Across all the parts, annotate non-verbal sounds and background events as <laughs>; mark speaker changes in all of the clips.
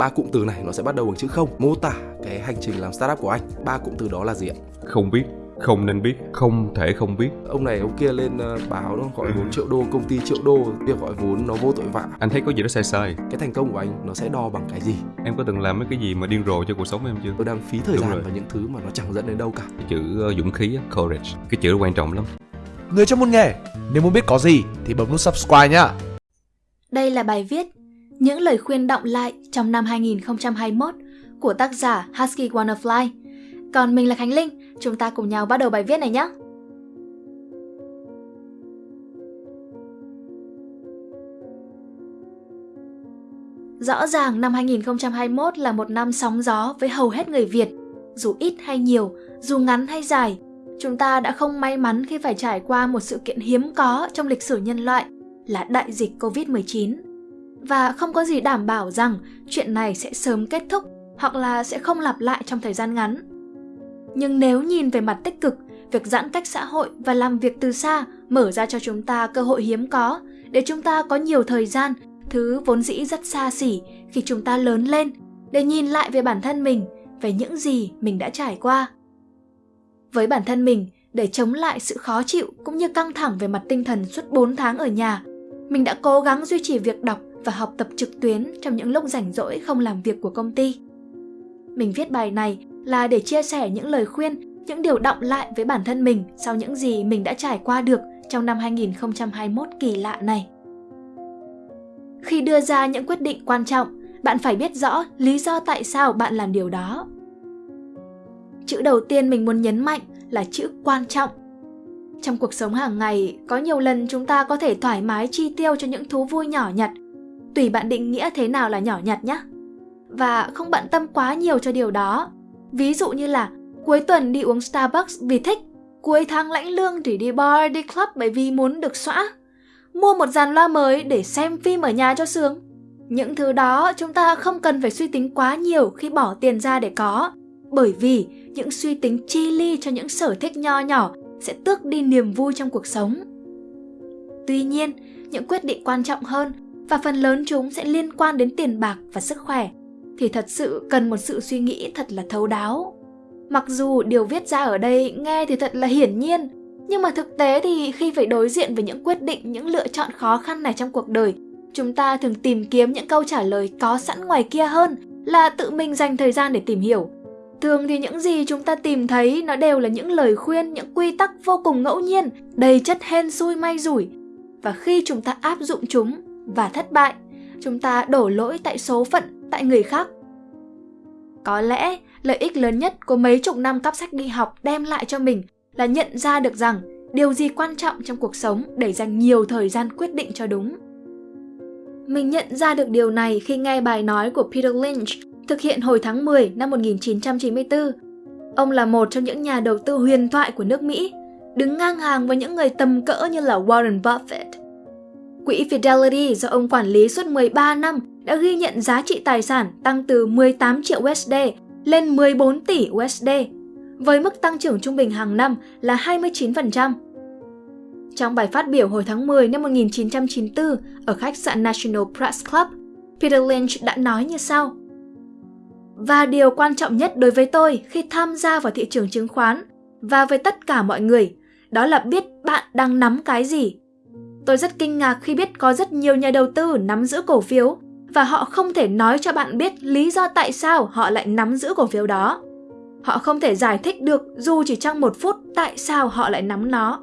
Speaker 1: ba cụm từ này nó sẽ bắt đầu bằng chữ không. Mô tả cái hành trình làm startup của anh. Ba cụm từ đó là gì ạ?
Speaker 2: Không biết không nên biết không thể không biết.
Speaker 1: Ông này ông kia lên uh, báo nó gọi vốn triệu đô công ty triệu đô việc gọi vốn nó vô tội vạ.
Speaker 2: Anh thấy có gì đó sai sai.
Speaker 1: Cái thành công của anh nó sẽ đo bằng cái gì?
Speaker 2: Em có từng làm mấy cái gì mà điên rồ cho cuộc sống em chưa?
Speaker 1: Tôi đang phí thời
Speaker 2: Đúng
Speaker 1: gian
Speaker 2: rồi.
Speaker 1: vào những thứ mà nó chẳng dẫn đến đâu cả.
Speaker 2: Cái chữ uh, dũng khí á, courage cái chữ đó quan trọng lắm.
Speaker 3: Người trong môn nghề, nếu muốn biết có gì thì bấm nút subscribe nhá.
Speaker 4: Đây là bài viết những lời khuyên động lại trong năm 2021 của tác giả Husky Wanderfly. Còn mình là Khánh Linh, chúng ta cùng nhau bắt đầu bài viết này nhé. Rõ ràng năm 2021 là một năm sóng gió với hầu hết người Việt, dù ít hay nhiều, dù ngắn hay dài. Chúng ta đã không may mắn khi phải trải qua một sự kiện hiếm có trong lịch sử nhân loại là đại dịch Covid-19. Và không có gì đảm bảo rằng chuyện này sẽ sớm kết thúc hoặc là sẽ không lặp lại trong thời gian ngắn. Nhưng nếu nhìn về mặt tích cực, việc giãn cách xã hội và làm việc từ xa mở ra cho chúng ta cơ hội hiếm có để chúng ta có nhiều thời gian, thứ vốn dĩ rất xa xỉ khi chúng ta lớn lên, để nhìn lại về bản thân mình, về những gì mình đã trải qua. Với bản thân mình, để chống lại sự khó chịu cũng như căng thẳng về mặt tinh thần suốt 4 tháng ở nhà, mình đã cố gắng duy trì việc đọc và học tập trực tuyến trong những lúc rảnh rỗi không làm việc của công ty. Mình viết bài này là để chia sẻ những lời khuyên, những điều động lại với bản thân mình sau những gì mình đã trải qua được trong năm 2021 kỳ lạ này. Khi đưa ra những quyết định quan trọng, bạn phải biết rõ lý do tại sao bạn làm điều đó. Chữ đầu tiên mình muốn nhấn mạnh là chữ quan trọng. Trong cuộc sống hàng ngày, có nhiều lần chúng ta có thể thoải mái chi tiêu cho những thú vui nhỏ nhặt. Tùy bạn định nghĩa thế nào là nhỏ nhặt nhé. Và không bận tâm quá nhiều cho điều đó. Ví dụ như là cuối tuần đi uống Starbucks vì thích, cuối tháng lãnh lương thì đi bar, đi club bởi vì muốn được xóa. Mua một dàn loa mới để xem phim ở nhà cho sướng. Những thứ đó chúng ta không cần phải suy tính quá nhiều khi bỏ tiền ra để có, bởi vì những suy tính chi ly cho những sở thích nho nhỏ sẽ tước đi niềm vui trong cuộc sống. Tuy nhiên, những quyết định quan trọng hơn và phần lớn chúng sẽ liên quan đến tiền bạc và sức khỏe thì thật sự cần một sự suy nghĩ thật là thấu đáo. Mặc dù điều viết ra ở đây nghe thì thật là hiển nhiên, nhưng mà thực tế thì khi phải đối diện với những quyết định, những lựa chọn khó khăn này trong cuộc đời, chúng ta thường tìm kiếm những câu trả lời có sẵn ngoài kia hơn là tự mình dành thời gian để tìm hiểu. Thường thì những gì chúng ta tìm thấy nó đều là những lời khuyên, những quy tắc vô cùng ngẫu nhiên, đầy chất hên xui may rủi. Và khi chúng ta áp dụng chúng và thất bại, chúng ta đổ lỗi tại số phận, tại người khác. Có lẽ lợi ích lớn nhất của mấy chục năm cắp sách đi học đem lại cho mình là nhận ra được rằng điều gì quan trọng trong cuộc sống để dành nhiều thời gian quyết định cho đúng. Mình nhận ra được điều này khi nghe bài nói của Peter Lynch thực hiện hồi tháng 10 năm 1994. Ông là một trong những nhà đầu tư huyền thoại của nước Mỹ, đứng ngang hàng với những người tầm cỡ như là Warren Buffett. Quỹ Fidelity do ông quản lý suốt 13 năm đã ghi nhận giá trị tài sản tăng từ 18 triệu USD lên 14 tỷ USD, với mức tăng trưởng trung bình hàng năm là 29%. Trong bài phát biểu hồi tháng 10 năm 1994 ở khách sạn National Press Club, Peter Lynch đã nói như sau. Và điều quan trọng nhất đối với tôi khi tham gia vào thị trường chứng khoán và với tất cả mọi người, đó là biết bạn đang nắm cái gì. Tôi rất kinh ngạc khi biết có rất nhiều nhà đầu tư nắm giữ cổ phiếu và họ không thể nói cho bạn biết lý do tại sao họ lại nắm giữ cổ phiếu đó. Họ không thể giải thích được dù chỉ trong một phút tại sao họ lại nắm nó.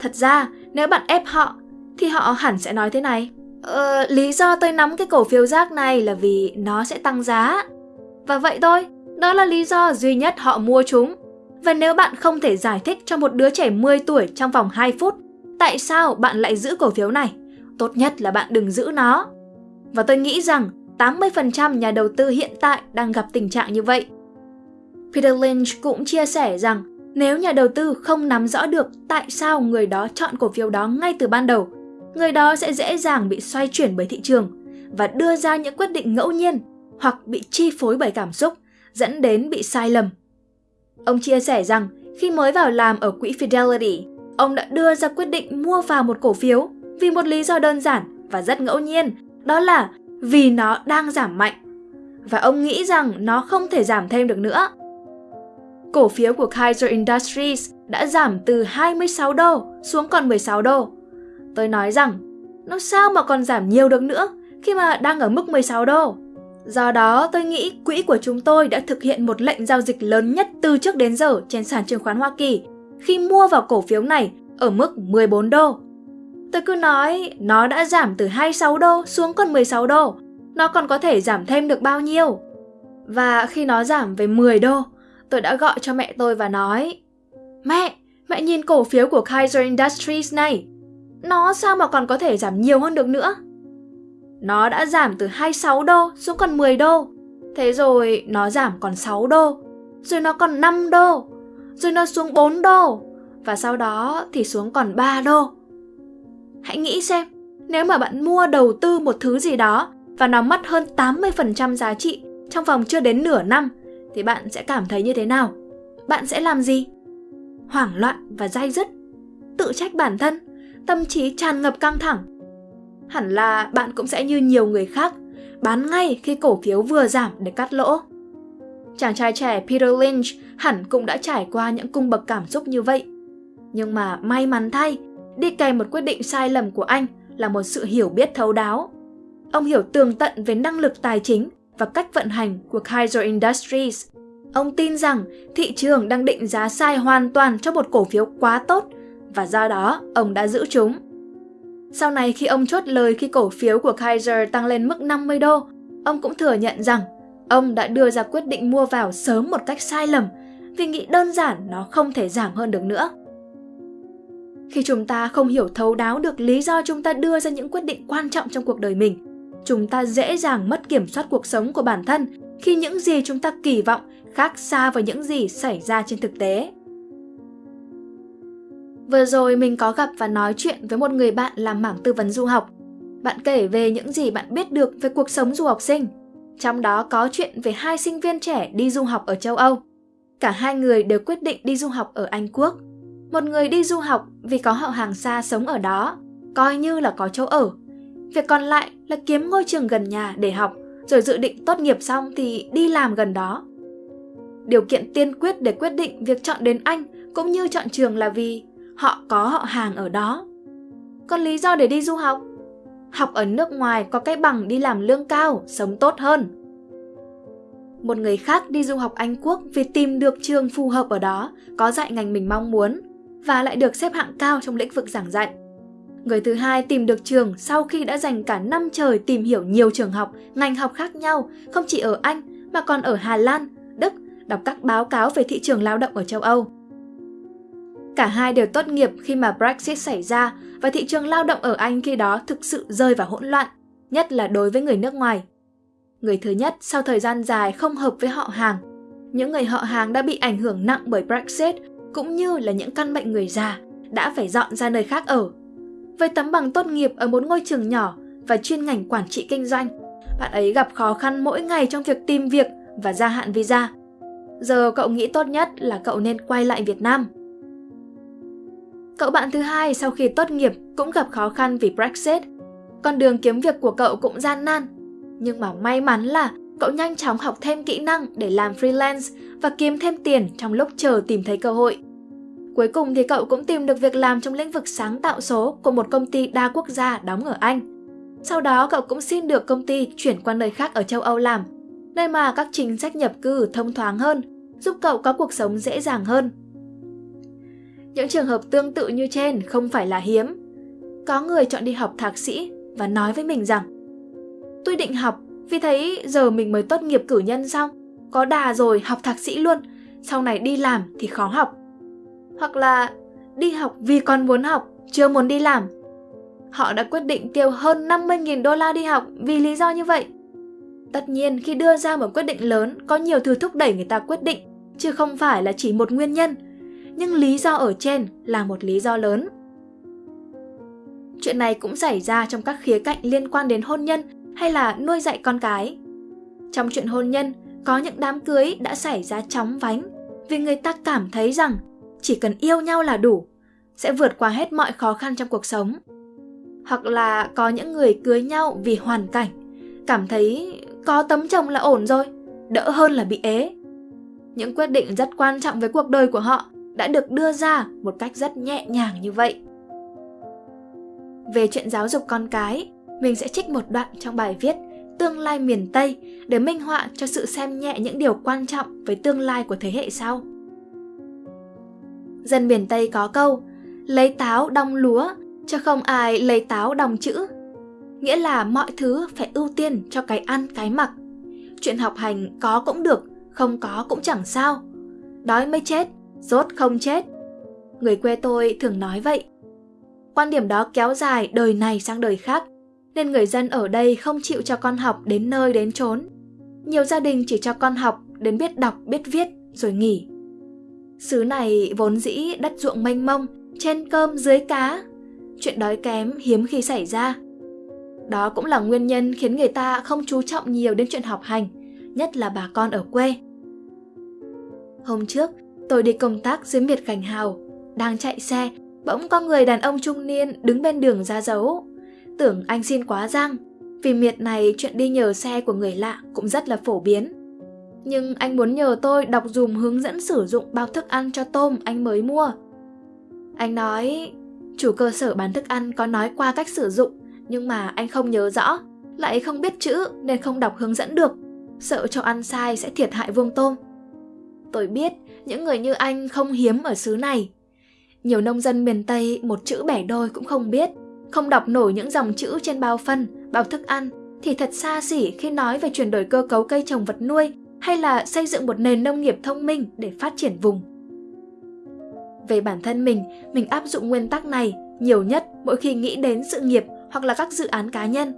Speaker 4: Thật ra, nếu bạn ép họ, thì họ hẳn sẽ nói thế này. Ờ, lý do tôi nắm cái cổ phiếu rác này là vì nó sẽ tăng giá. Và vậy thôi, đó là lý do duy nhất họ mua chúng. Và nếu bạn không thể giải thích cho một đứa trẻ 10 tuổi trong vòng 2 phút tại sao bạn lại giữ cổ phiếu này, tốt nhất là bạn đừng giữ nó. Và tôi nghĩ rằng 80% nhà đầu tư hiện tại đang gặp tình trạng như vậy. Peter Lynch cũng chia sẻ rằng nếu nhà đầu tư không nắm rõ được tại sao người đó chọn cổ phiếu đó ngay từ ban đầu, người đó sẽ dễ dàng bị xoay chuyển bởi thị trường và đưa ra những quyết định ngẫu nhiên hoặc bị chi phối bởi cảm xúc, dẫn đến bị sai lầm. Ông chia sẻ rằng khi mới vào làm ở quỹ Fidelity, ông đã đưa ra quyết định mua vào một cổ phiếu vì một lý do đơn giản và rất ngẫu nhiên, đó là vì nó đang giảm mạnh. và ông nghĩ rằng nó không thể giảm thêm được nữa. Cổ phiếu của Kaiser Industries đã giảm từ 26 đô xuống còn 16 đô. Tôi nói rằng, nó sao mà còn giảm nhiều được nữa khi mà đang ở mức 16 đô. Do đó, tôi nghĩ quỹ của chúng tôi đã thực hiện một lệnh giao dịch lớn nhất từ trước đến giờ trên sàn chứng khoán Hoa Kỳ khi mua vào cổ phiếu này ở mức 14 đô. Tôi cứ nói nó đã giảm từ 26 đô xuống còn 16 đô, nó còn có thể giảm thêm được bao nhiêu. Và khi nó giảm về 10 đô, tôi đã gọi cho mẹ tôi và nói Mẹ, mẹ nhìn cổ phiếu của Kaiser Industries này. Nó sao mà còn có thể giảm nhiều hơn được nữa? Nó đã giảm từ 26 đô xuống còn 10 đô. Thế rồi nó giảm còn 6 đô. Rồi nó còn 5 đô. Rồi nó xuống 4 đô. Và sau đó thì xuống còn 3 đô. Hãy nghĩ xem, nếu mà bạn mua đầu tư một thứ gì đó và nó mất hơn 80% giá trị trong vòng chưa đến nửa năm thì bạn sẽ cảm thấy như thế nào? Bạn sẽ làm gì? Hoảng loạn và dai dứt, tự trách bản thân, tâm trí tràn ngập căng thẳng. Hẳn là bạn cũng sẽ như nhiều người khác, bán ngay khi cổ phiếu vừa giảm để cắt lỗ. Chàng trai trẻ Peter Lynch hẳn cũng đã trải qua những cung bậc cảm xúc như vậy. Nhưng mà may mắn thay, đi kèm một quyết định sai lầm của anh là một sự hiểu biết thấu đáo. Ông hiểu tường tận về năng lực tài chính và cách vận hành của Kaiser Industries. Ông tin rằng thị trường đang định giá sai hoàn toàn cho một cổ phiếu quá tốt và do đó ông đã giữ chúng. Sau này khi ông chốt lời khi cổ phiếu của Kaiser tăng lên mức 50 đô, ông cũng thừa nhận rằng ông đã đưa ra quyết định mua vào sớm một cách sai lầm vì nghĩ đơn giản nó không thể giảm hơn được nữa. Khi chúng ta không hiểu thấu đáo được lý do chúng ta đưa ra những quyết định quan trọng trong cuộc đời mình, chúng ta dễ dàng mất kiểm soát cuộc sống của bản thân khi những gì chúng ta kỳ vọng khác xa với những gì xảy ra trên thực tế. Vừa rồi mình có gặp và nói chuyện với một người bạn làm mảng tư vấn du học. Bạn kể về những gì bạn biết được về cuộc sống du học sinh. Trong đó có chuyện về hai sinh viên trẻ đi du học ở châu Âu. Cả hai người đều quyết định đi du học ở Anh Quốc. Một người đi du học vì có họ hàng xa sống ở đó, coi như là có chỗ ở. Việc còn lại là kiếm ngôi trường gần nhà để học, rồi dự định tốt nghiệp xong thì đi làm gần đó. Điều kiện tiên quyết để quyết định việc chọn đến Anh cũng như chọn trường là vì họ có họ hàng ở đó. Còn lý do để đi du học? Học ở nước ngoài có cái bằng đi làm lương cao, sống tốt hơn. Một người khác đi du học Anh Quốc vì tìm được trường phù hợp ở đó, có dạy ngành mình mong muốn và lại được xếp hạng cao trong lĩnh vực giảng dạy. Người thứ hai tìm được trường sau khi đã dành cả năm trời tìm hiểu nhiều trường học, ngành học khác nhau, không chỉ ở Anh mà còn ở Hà Lan, Đức, đọc các báo cáo về thị trường lao động ở châu Âu. Cả hai đều tốt nghiệp khi mà Brexit xảy ra và thị trường lao động ở Anh khi đó thực sự rơi vào hỗn loạn, nhất là đối với người nước ngoài. Người thứ nhất sau thời gian dài không hợp với họ hàng. Những người họ hàng đã bị ảnh hưởng nặng bởi Brexit cũng như là những căn bệnh người già đã phải dọn ra nơi khác ở. Với tấm bằng tốt nghiệp ở một ngôi trường nhỏ và chuyên ngành quản trị kinh doanh, bạn ấy gặp khó khăn mỗi ngày trong việc tìm việc và gia hạn visa. Giờ cậu nghĩ tốt nhất là cậu nên quay lại Việt Nam. Cậu bạn thứ hai sau khi tốt nghiệp cũng gặp khó khăn vì Brexit. Con đường kiếm việc của cậu cũng gian nan. Nhưng mà may mắn là cậu nhanh chóng học thêm kỹ năng để làm freelance và kiếm thêm tiền trong lúc chờ tìm thấy cơ hội. Cuối cùng thì cậu cũng tìm được việc làm trong lĩnh vực sáng tạo số của một công ty đa quốc gia đóng ở Anh. Sau đó cậu cũng xin được công ty chuyển qua nơi khác ở châu Âu làm, nơi mà các chính sách nhập cư thông thoáng hơn, giúp cậu có cuộc sống dễ dàng hơn. Những trường hợp tương tự như trên không phải là hiếm. Có người chọn đi học thạc sĩ và nói với mình rằng Tôi định học vì thấy giờ mình mới tốt nghiệp cử nhân xong, có đà rồi học thạc sĩ luôn, sau này đi làm thì khó học. Hoặc là đi học vì còn muốn học, chưa muốn đi làm. Họ đã quyết định tiêu hơn 50.000 đô la đi học vì lý do như vậy. Tất nhiên khi đưa ra một quyết định lớn có nhiều thứ thúc đẩy người ta quyết định, chứ không phải là chỉ một nguyên nhân. Nhưng lý do ở trên là một lý do lớn. Chuyện này cũng xảy ra trong các khía cạnh liên quan đến hôn nhân hay là nuôi dạy con cái. Trong chuyện hôn nhân, có những đám cưới đã xảy ra chóng vánh vì người ta cảm thấy rằng chỉ cần yêu nhau là đủ, sẽ vượt qua hết mọi khó khăn trong cuộc sống. Hoặc là có những người cưới nhau vì hoàn cảnh, cảm thấy có tấm chồng là ổn rồi, đỡ hơn là bị ế. Những quyết định rất quan trọng với cuộc đời của họ đã được đưa ra một cách rất nhẹ nhàng như vậy. Về chuyện giáo dục con cái, mình sẽ trích một đoạn trong bài viết Tương lai miền Tây để minh họa cho sự xem nhẹ những điều quan trọng với tương lai của thế hệ sau. Dân miền Tây có câu lấy táo đong lúa, cho không ai lấy táo đong chữ. Nghĩa là mọi thứ phải ưu tiên cho cái ăn cái mặc. Chuyện học hành có cũng được, không có cũng chẳng sao. Đói mới chết, rốt không chết. Người quê tôi thường nói vậy. Quan điểm đó kéo dài đời này sang đời khác, nên người dân ở đây không chịu cho con học đến nơi đến chốn. Nhiều gia đình chỉ cho con học đến biết đọc, biết viết rồi nghỉ. Xứ này vốn dĩ đất ruộng mênh mông, trên cơm dưới cá. Chuyện đói kém hiếm khi xảy ra. Đó cũng là nguyên nhân khiến người ta không chú trọng nhiều đến chuyện học hành, nhất là bà con ở quê. Hôm trước, tôi đi công tác dưới miệt Gành Hào, đang chạy xe, bỗng có người đàn ông trung niên đứng bên đường ra dấu. Tưởng anh xin quá giang, vì miệt này chuyện đi nhờ xe của người lạ cũng rất là phổ biến. Nhưng anh muốn nhờ tôi đọc dùm hướng dẫn sử dụng bao thức ăn cho tôm anh mới mua. Anh nói, chủ cơ sở bán thức ăn có nói qua cách sử dụng, nhưng mà anh không nhớ rõ, lại không biết chữ nên không đọc hướng dẫn được, sợ cho ăn sai sẽ thiệt hại vuông tôm. Tôi biết những người như anh không hiếm ở xứ này. Nhiều nông dân miền Tây một chữ bẻ đôi cũng không biết, không đọc nổi những dòng chữ trên bao phân, bao thức ăn thì thật xa xỉ khi nói về chuyển đổi cơ cấu cây trồng vật nuôi hay là xây dựng một nền nông nghiệp thông minh để phát triển vùng. Về bản thân mình, mình áp dụng nguyên tắc này nhiều nhất mỗi khi nghĩ đến sự nghiệp hoặc là các dự án cá nhân.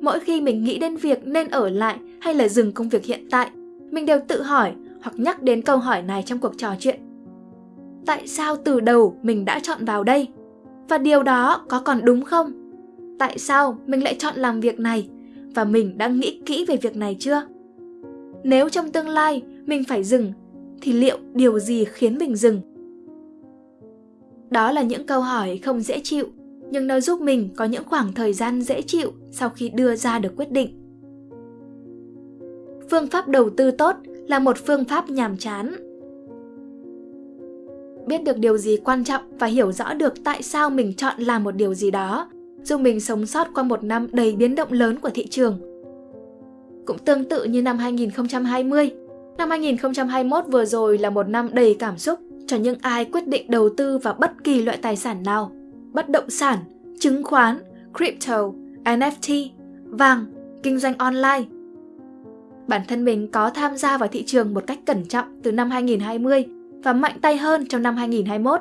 Speaker 4: Mỗi khi mình nghĩ đến việc nên ở lại hay là dừng công việc hiện tại, mình đều tự hỏi hoặc nhắc đến câu hỏi này trong cuộc trò chuyện. Tại sao từ đầu mình đã chọn vào đây? Và điều đó có còn đúng không? Tại sao mình lại chọn làm việc này? Và mình đã nghĩ kỹ về việc này chưa? Nếu trong tương lai mình phải dừng, thì liệu điều gì khiến mình dừng? Đó là những câu hỏi không dễ chịu, nhưng nó giúp mình có những khoảng thời gian dễ chịu sau khi đưa ra được quyết định. Phương pháp đầu tư tốt là một phương pháp nhàm chán. Biết được điều gì quan trọng và hiểu rõ được tại sao mình chọn làm một điều gì đó, giúp mình sống sót qua một năm đầy biến động lớn của thị trường. Cũng tương tự như năm 2020, năm 2021 vừa rồi là một năm đầy cảm xúc cho những ai quyết định đầu tư vào bất kỳ loại tài sản nào, bất động sản, chứng khoán, crypto, NFT, vàng, kinh doanh online. Bản thân mình có tham gia vào thị trường một cách cẩn trọng từ năm 2020 và mạnh tay hơn trong năm 2021.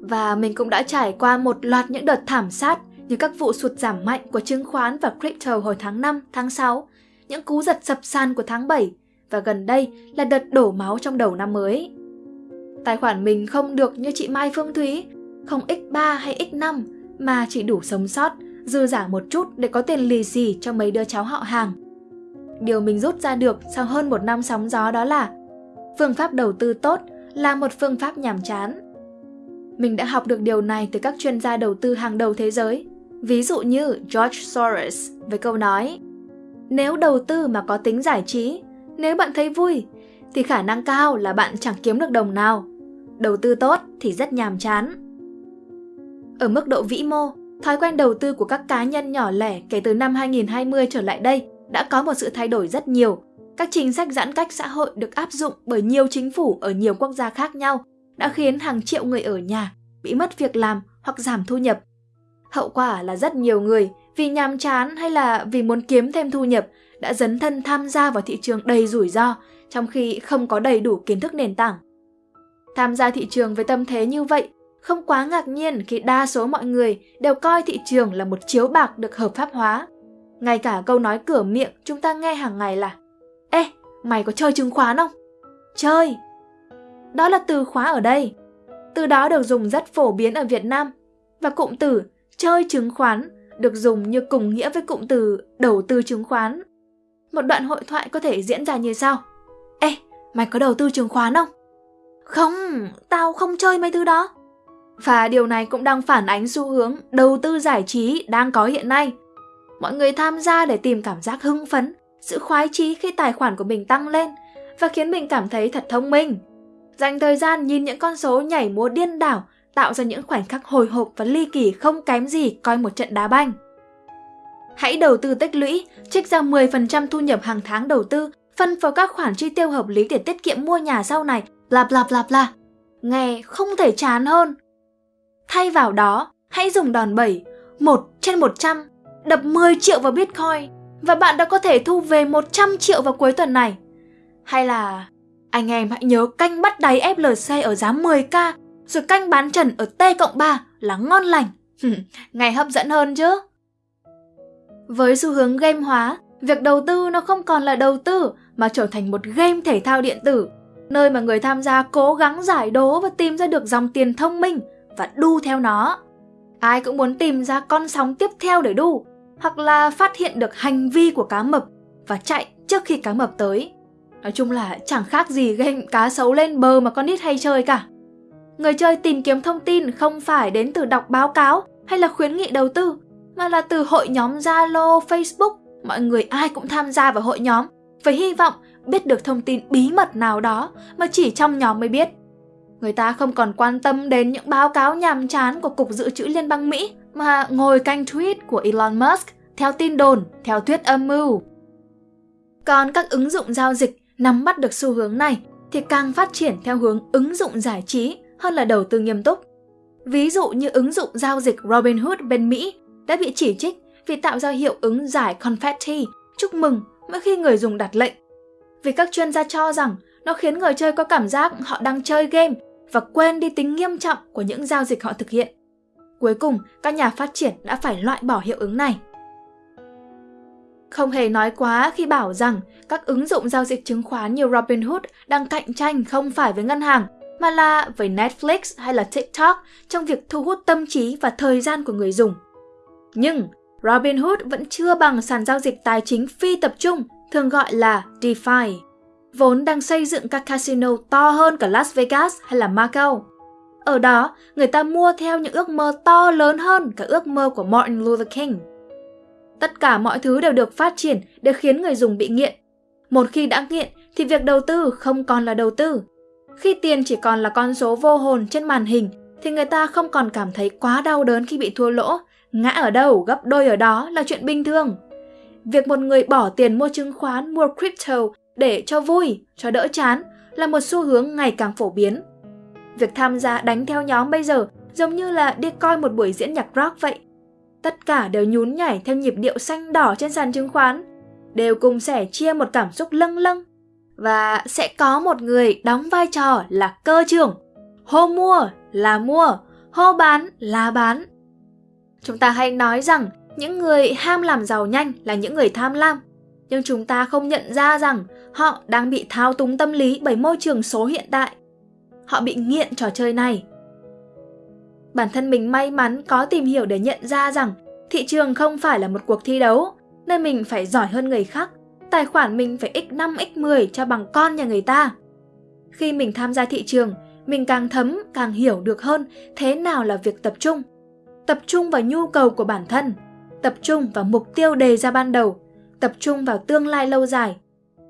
Speaker 4: Và mình cũng đã trải qua một loạt những đợt thảm sát như các vụ sụt giảm mạnh của chứng khoán và crypto hồi tháng 5, tháng 6, những cú giật sập sàn của tháng 7 và gần đây là đợt đổ máu trong đầu năm mới. Tài khoản mình không được như chị Mai Phương Thúy, không x3 hay x5 mà chỉ đủ sống sót, dư giả một chút để có tiền lì xì cho mấy đứa cháu họ hàng. Điều mình rút ra được sau hơn một năm sóng gió đó là phương pháp đầu tư tốt là một phương pháp nhàm chán. Mình đã học được điều này từ các chuyên gia đầu tư hàng đầu thế giới, ví dụ như George Soros với câu nói Nếu đầu tư mà có tính giải trí, nếu bạn thấy vui, thì khả năng cao là bạn chẳng kiếm được đồng nào. Đầu tư tốt thì rất nhàm chán. Ở mức độ vĩ mô, thói quen đầu tư của các cá nhân nhỏ lẻ kể từ năm 2020 trở lại đây đã có một sự thay đổi rất nhiều. Các chính sách giãn cách xã hội được áp dụng bởi nhiều chính phủ ở nhiều quốc gia khác nhau đã khiến hàng triệu người ở nhà bị mất việc làm hoặc giảm thu nhập. Hậu quả là rất nhiều người, vì nhàm chán hay là vì muốn kiếm thêm thu nhập, đã dấn thân tham gia vào thị trường đầy rủi ro, trong khi không có đầy đủ kiến thức nền tảng. Tham gia thị trường với tâm thế như vậy, không quá ngạc nhiên khi đa số mọi người đều coi thị trường là một chiếu bạc được hợp pháp hóa. Ngay cả câu nói cửa miệng chúng ta nghe hàng ngày là Ê, mày có chơi chứng khoán không? Chơi! Đó là từ khóa ở đây. Từ đó được dùng rất phổ biến ở Việt Nam. Và cụm từ chơi chứng khoán được dùng như cùng nghĩa với cụm từ đầu tư chứng khoán. Một đoạn hội thoại có thể diễn ra như sau. Ê, mày có đầu tư chứng khoán không? Không, tao không chơi mấy thứ đó. Và điều này cũng đang phản ánh xu hướng đầu tư giải trí đang có hiện nay. Mọi người tham gia để tìm cảm giác hưng phấn, sự khoái chí khi tài khoản của mình tăng lên và khiến mình cảm thấy thật thông minh. Dành thời gian nhìn những con số nhảy múa điên đảo tạo ra những khoảnh khắc hồi hộp và ly kỳ không kém gì coi một trận đá banh. Hãy đầu tư tích lũy, trích ra 10% thu nhập hàng tháng đầu tư, phân vào các khoản chi tiêu hợp lý để tiết kiệm mua nhà sau này, bla bla bla bla. Nghe không thể chán hơn. Thay vào đó, hãy dùng đòn bẩy 1 trên 100, đập 10 triệu vào Bitcoin và bạn đã có thể thu về 100 triệu vào cuối tuần này. Hay là anh em hãy nhớ canh bắt đáy FLC ở giá 10k rồi canh bán trần ở T cộng 3 là ngon lành. <laughs> ngày hấp dẫn hơn chứ. Với xu hướng game hóa, việc đầu tư nó không còn là đầu tư mà trở thành một game thể thao điện tử, nơi mà người tham gia cố gắng giải đố và tìm ra được dòng tiền thông minh và đu theo nó. Ai cũng muốn tìm ra con sóng tiếp theo để đu, hoặc là phát hiện được hành vi của cá mập và chạy trước khi cá mập tới. Nói chung là chẳng khác gì game cá sấu lên bờ mà con nít hay chơi cả. Người chơi tìm kiếm thông tin không phải đến từ đọc báo cáo hay là khuyến nghị đầu tư, mà là từ hội nhóm Zalo, Facebook. Mọi người ai cũng tham gia vào hội nhóm với hy vọng biết được thông tin bí mật nào đó mà chỉ trong nhóm mới biết. Người ta không còn quan tâm đến những báo cáo nhàm chán của Cục Dự trữ Liên bang Mỹ mà ngồi canh tweet của Elon Musk theo tin đồn, theo thuyết âm mưu. Còn các ứng dụng giao dịch nắm bắt được xu hướng này thì càng phát triển theo hướng ứng dụng giải trí hơn là đầu tư nghiêm túc. Ví dụ như ứng dụng giao dịch Robinhood bên Mỹ đã bị chỉ trích vì tạo ra hiệu ứng giải confetti, chúc mừng mỗi khi người dùng đặt lệnh. Vì các chuyên gia cho rằng nó khiến người chơi có cảm giác họ đang chơi game và quên đi tính nghiêm trọng của những giao dịch họ thực hiện. Cuối cùng, các nhà phát triển đã phải loại bỏ hiệu ứng này. Không hề nói quá khi bảo rằng các ứng dụng giao dịch chứng khoán như Robinhood đang cạnh tranh không phải với ngân hàng, mà là với Netflix hay là TikTok trong việc thu hút tâm trí và thời gian của người dùng. Nhưng Robinhood vẫn chưa bằng sàn giao dịch tài chính phi tập trung, thường gọi là DeFi, vốn đang xây dựng các casino to hơn cả Las Vegas hay là Macau. Ở đó, người ta mua theo những ước mơ to lớn hơn cả ước mơ của Martin Luther King. Tất cả mọi thứ đều được phát triển để khiến người dùng bị nghiện. Một khi đã nghiện thì việc đầu tư không còn là đầu tư. Khi tiền chỉ còn là con số vô hồn trên màn hình thì người ta không còn cảm thấy quá đau đớn khi bị thua lỗ Ngã ở đâu gấp đôi ở đó là chuyện bình thường. Việc một người bỏ tiền mua chứng khoán, mua crypto để cho vui, cho đỡ chán là một xu hướng ngày càng phổ biến. Việc tham gia đánh theo nhóm bây giờ giống như là đi coi một buổi diễn nhạc rock vậy. Tất cả đều nhún nhảy theo nhịp điệu xanh đỏ trên sàn chứng khoán, đều cùng sẻ chia một cảm xúc lâng lâng. Và sẽ có một người đóng vai trò là cơ trưởng. Hô mua là mua, hô bán là bán. Chúng ta hay nói rằng những người ham làm giàu nhanh là những người tham lam, nhưng chúng ta không nhận ra rằng họ đang bị thao túng tâm lý bởi môi trường số hiện tại. Họ bị nghiện trò chơi này. Bản thân mình may mắn có tìm hiểu để nhận ra rằng thị trường không phải là một cuộc thi đấu, nên mình phải giỏi hơn người khác. Tài khoản mình phải x5 x10 cho bằng con nhà người ta. Khi mình tham gia thị trường, mình càng thấm, càng hiểu được hơn thế nào là việc tập trung tập trung vào nhu cầu của bản thân, tập trung vào mục tiêu đề ra ban đầu, tập trung vào tương lai lâu dài.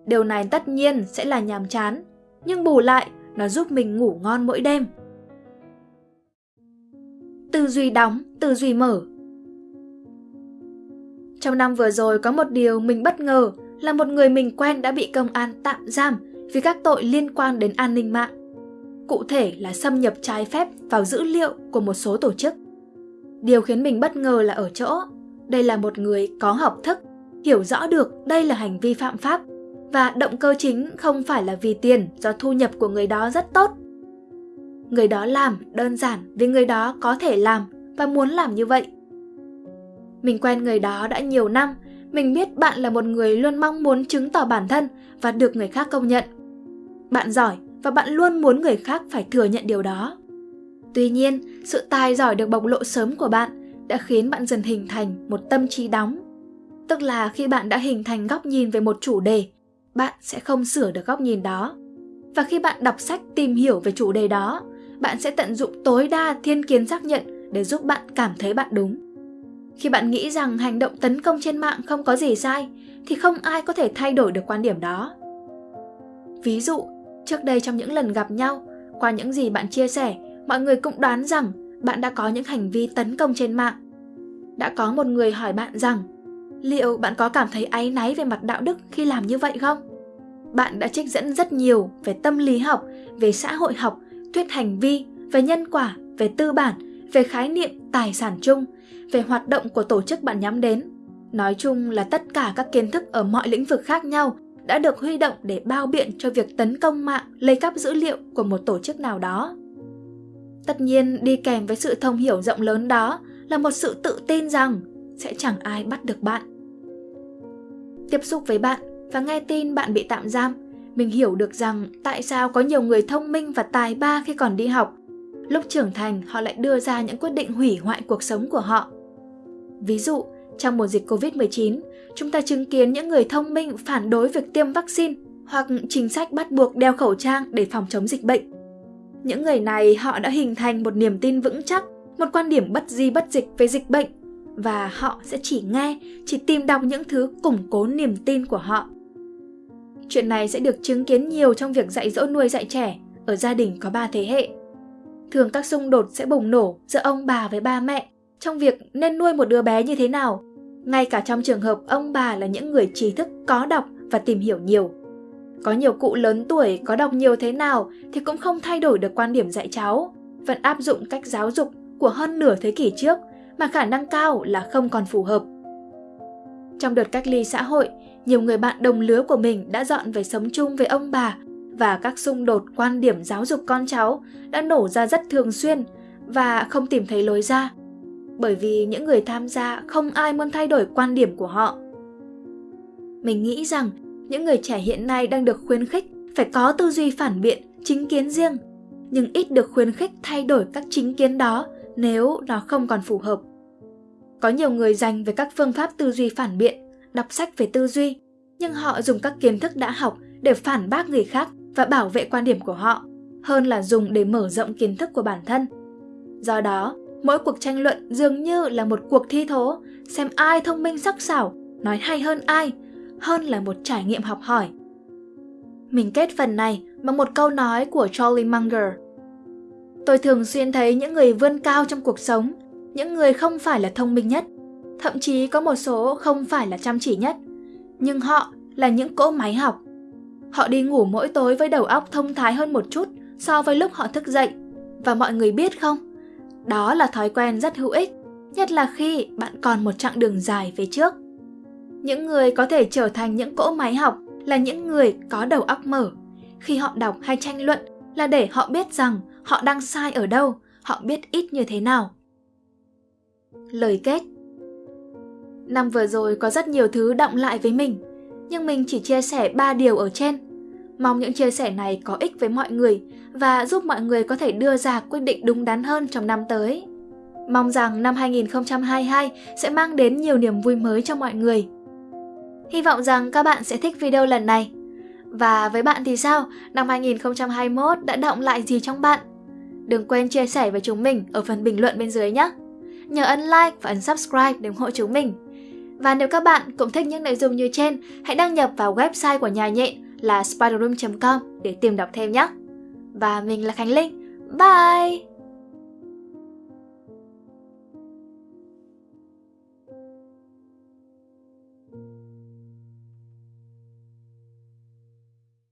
Speaker 4: Điều này tất nhiên sẽ là nhàm chán, nhưng bù lại nó giúp mình ngủ ngon mỗi đêm. Tư duy đóng, tư duy mở Trong năm vừa rồi có một điều mình bất ngờ là một người mình quen đã bị công an tạm giam vì các tội liên quan đến an ninh mạng. Cụ thể là xâm nhập trái phép vào dữ liệu của một số tổ chức. Điều khiến mình bất ngờ là ở chỗ, đây là một người có học thức, hiểu rõ được đây là hành vi phạm pháp và động cơ chính không phải là vì tiền do thu nhập của người đó rất tốt. Người đó làm đơn giản vì người đó có thể làm và muốn làm như vậy. Mình quen người đó đã nhiều năm, mình biết bạn là một người luôn mong muốn chứng tỏ bản thân và được người khác công nhận. Bạn giỏi và bạn luôn muốn người khác phải thừa nhận điều đó. Tuy nhiên, sự tài giỏi được bộc lộ sớm của bạn đã khiến bạn dần hình thành một tâm trí đóng. Tức là khi bạn đã hình thành góc nhìn về một chủ đề, bạn sẽ không sửa được góc nhìn đó. Và khi bạn đọc sách tìm hiểu về chủ đề đó, bạn sẽ tận dụng tối đa thiên kiến xác nhận để giúp bạn cảm thấy bạn đúng. Khi bạn nghĩ rằng hành động tấn công trên mạng không có gì sai, thì không ai có thể thay đổi được quan điểm đó. Ví dụ, trước đây trong những lần gặp nhau, qua những gì bạn chia sẻ, mọi người cũng đoán rằng bạn đã có những hành vi tấn công trên mạng. Đã có một người hỏi bạn rằng, liệu bạn có cảm thấy áy náy về mặt đạo đức khi làm như vậy không? Bạn đã trích dẫn rất nhiều về tâm lý học, về xã hội học, thuyết hành vi, về nhân quả, về tư bản, về khái niệm tài sản chung, về hoạt động của tổ chức bạn nhắm đến. Nói chung là tất cả các kiến thức ở mọi lĩnh vực khác nhau đã được huy động để bao biện cho việc tấn công mạng lấy cắp dữ liệu của một tổ chức nào đó. Tất nhiên đi kèm với sự thông hiểu rộng lớn đó là một sự tự tin rằng sẽ chẳng ai bắt được bạn. Tiếp xúc với bạn và nghe tin bạn bị tạm giam, mình hiểu được rằng tại sao có nhiều người thông minh và tài ba khi còn đi học. Lúc trưởng thành, họ lại đưa ra những quyết định hủy hoại cuộc sống của họ. Ví dụ, trong mùa dịch Covid-19, chúng ta chứng kiến những người thông minh phản đối việc tiêm vaccine hoặc chính sách bắt buộc đeo khẩu trang để phòng chống dịch bệnh. Những người này họ đã hình thành một niềm tin vững chắc, một quan điểm bất di bất dịch về dịch bệnh và họ sẽ chỉ nghe, chỉ tìm đọc những thứ củng cố niềm tin của họ. Chuyện này sẽ được chứng kiến nhiều trong việc dạy dỗ nuôi dạy trẻ ở gia đình có ba thế hệ. Thường các xung đột sẽ bùng nổ giữa ông bà với ba mẹ trong việc nên nuôi một đứa bé như thế nào. Ngay cả trong trường hợp ông bà là những người trí thức có đọc và tìm hiểu nhiều. Có nhiều cụ lớn tuổi có đọc nhiều thế nào thì cũng không thay đổi được quan điểm dạy cháu, vẫn áp dụng cách giáo dục của hơn nửa thế kỷ trước mà khả năng cao là không còn phù hợp. Trong đợt cách ly xã hội, nhiều người bạn đồng lứa của mình đã dọn về sống chung với ông bà và các xung đột quan điểm giáo dục con cháu đã nổ ra rất thường xuyên và không tìm thấy lối ra. Bởi vì những người tham gia không ai muốn thay đổi quan điểm của họ. Mình nghĩ rằng những người trẻ hiện nay đang được khuyến khích phải có tư duy phản biện, chính kiến riêng, nhưng ít được khuyến khích thay đổi các chính kiến đó nếu nó không còn phù hợp. Có nhiều người dành về các phương pháp tư duy phản biện, đọc sách về tư duy, nhưng họ dùng các kiến thức đã học để phản bác người khác và bảo vệ quan điểm của họ, hơn là dùng để mở rộng kiến thức của bản thân. Do đó, mỗi cuộc tranh luận dường như là một cuộc thi thố, xem ai thông minh sắc sảo, nói hay hơn ai, hơn là một trải nghiệm học hỏi. Mình kết phần này bằng một câu nói của Charlie Munger. Tôi thường xuyên thấy những người vươn cao trong cuộc sống, những người không phải là thông minh nhất, thậm chí có một số không phải là chăm chỉ nhất, nhưng họ là những cỗ máy học. Họ đi ngủ mỗi tối với đầu óc thông thái hơn một chút so với lúc họ thức dậy. Và mọi người biết không? Đó là thói quen rất hữu ích, nhất là khi bạn còn một chặng đường dài về trước. Những người có thể trở thành những cỗ máy học là những người có đầu óc mở. Khi họ đọc hay tranh luận là để họ biết rằng họ đang sai ở đâu, họ biết ít như thế nào. Lời kết Năm vừa rồi có rất nhiều thứ động lại với mình, nhưng mình chỉ chia sẻ 3 điều ở trên. Mong những chia sẻ này có ích với mọi người và giúp mọi người có thể đưa ra quyết định đúng đắn hơn trong năm tới. Mong rằng năm 2022 sẽ mang đến nhiều niềm vui mới cho mọi người. Hy vọng rằng các bạn sẽ thích video lần này. Và với bạn thì sao? Năm 2021 đã động lại gì trong bạn? Đừng quên chia sẻ với chúng mình ở phần bình luận bên dưới nhé. Nhớ ấn like và ấn subscribe để ủng hộ chúng mình. Và nếu các bạn cũng thích những nội dung như trên, hãy đăng nhập vào website của nhà nhện là spiderroom.com để tìm đọc thêm nhé. Và mình là Khánh Linh. Bye!